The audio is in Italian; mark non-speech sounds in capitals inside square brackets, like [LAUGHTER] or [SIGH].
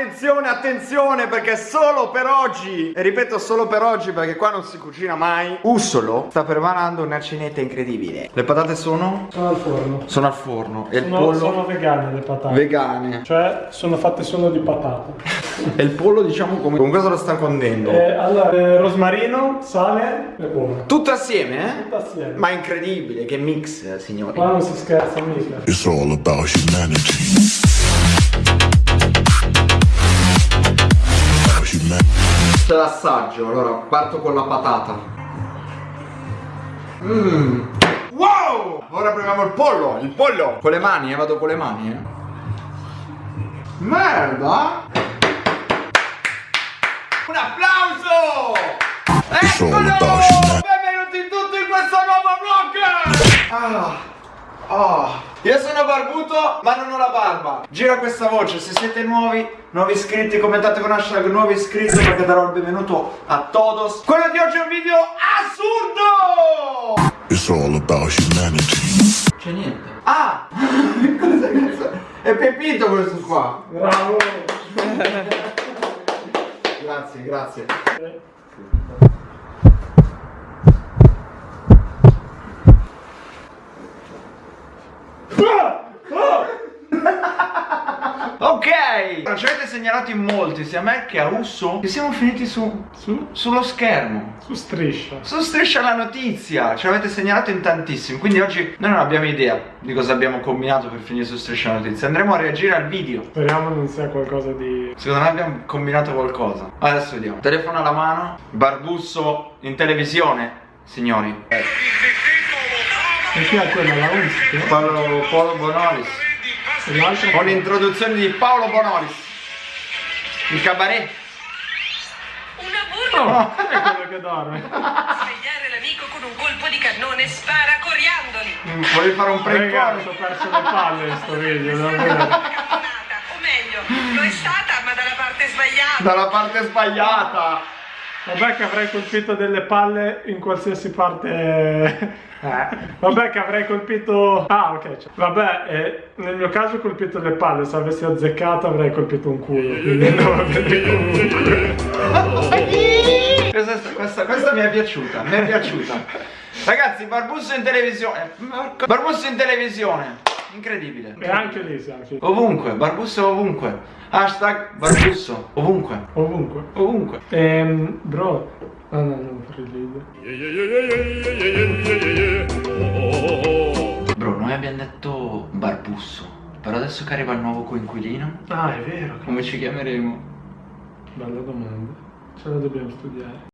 Attenzione, attenzione, perché solo per oggi, e ripeto solo per oggi perché qua non si cucina mai, Ussolo sta preparando una cenetta incredibile. Le patate sono? Sono al forno. Sono al forno. E il Sono, pollo? sono vegane le patate. Vegane. Cioè, sono fatte solo di patata. [LAUGHS] E il pollo diciamo come... Con cosa lo sta condendo? Eh, allora, eh, rosmarino, sale e uova. Tutto assieme, eh? Tutto assieme. Ma incredibile, che mix, eh, signori. Qua non si scherza mica. It's all about humanity. C'è l'assaggio, allora parto con la patata. Mmm. Wow! Ora proviamo il pollo, il pollo! Con le mani, eh, vado con le mani, eh. Merda! Un applauso! Eccolo! Benvenuti tutti in questo nuovo vlog! Ah. Oh. Io sono barbuto ma non ho la barba Gira questa voce, se siete nuovi, nuovi iscritti, commentate con hashtag nuovi iscritti perché darò il benvenuto a todos Quello di oggi è un video assurdo! It's all about humanity. C'è niente Ah! Cosa [LAUGHS] cazzo? È Pepito questo qua Bravo! Grazie, grazie Ok! Ci avete segnalato in molti, sia a me che a Usso, che siamo finiti su, Su, sullo schermo. su striscia. Su Striscia la notizia, ci avete segnalato in tantissimi, quindi oggi noi non abbiamo idea di cosa abbiamo combinato per finire su Striscia la notizia. Andremo a reagire al video. Speriamo non sia qualcosa di... Secondo me abbiamo combinato qualcosa. Adesso vediamo. Telefono alla mano, Barbusso in televisione, signori. E chi è quella? La? Paolo, Paolo Bonolis. Con l'introduzione di Paolo Bonolis. Il cabaret. Una burla! Oh, è quello che dorme. Svegliare l'amico con un colpo di cannone spara coriandoli! Mm, Volevi fare un call? ho perso le palle in sto video, o meglio, lo è stata ma dalla parte sbagliata! Dalla parte sbagliata. Vabbè che avrei colpito delle palle in qualsiasi parte... [LAUGHS] Eh. Vabbè che avrei colpito... Ah ok. cioè- Vabbè, eh, nel mio caso ho colpito le palle, se avessi azzeccato avrei colpito un culo, quindi andava bene comunque. Questa, questa- questa mi è piaciuta, mi è piaciuta. Ragazzi, Barbusso in televisione. Porco- Barbusso in televisione. Incredibile. E anche lì finiti. Ovunque, Barbusso ovunque. Hashtag Barbusso, ovunque. Ovunque. Ovunque. Ehm, bro... Ah no, non video. Bro, noi abbiamo detto Barbusso. Però adesso che arriva il nuovo coinquilino, Ah, è vero. come ci chiameremo? Bella domanda. Ce la dobbiamo studiare.